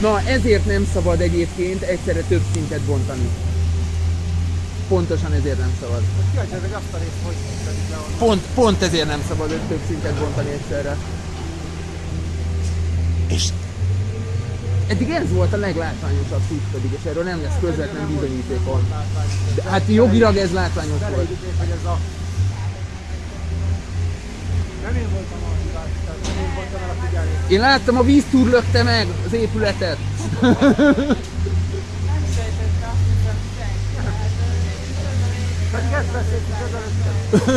Na, ezért nem szabad egyébként egyszerre több szintet bontani. Pontosan ezért nem szabad. Kíváncsi azt a részt, hogy le. Pont, pont ezért nem szabad több szintet bontani egyszerre. És eddig ez volt a leglátványosabb szint pedig, és erről nem lesz közvetlen bizonyítékon. De hát jogilag ez látványos volt. Hogy ez a... Nem én voltam a hibás, tehát nem én voltam el a figyelni. Én láttam, a víztúr lökte meg az épületet. Nem sejtette azt, hiszem senki. Pedig ezt beszéltük ezelőtt.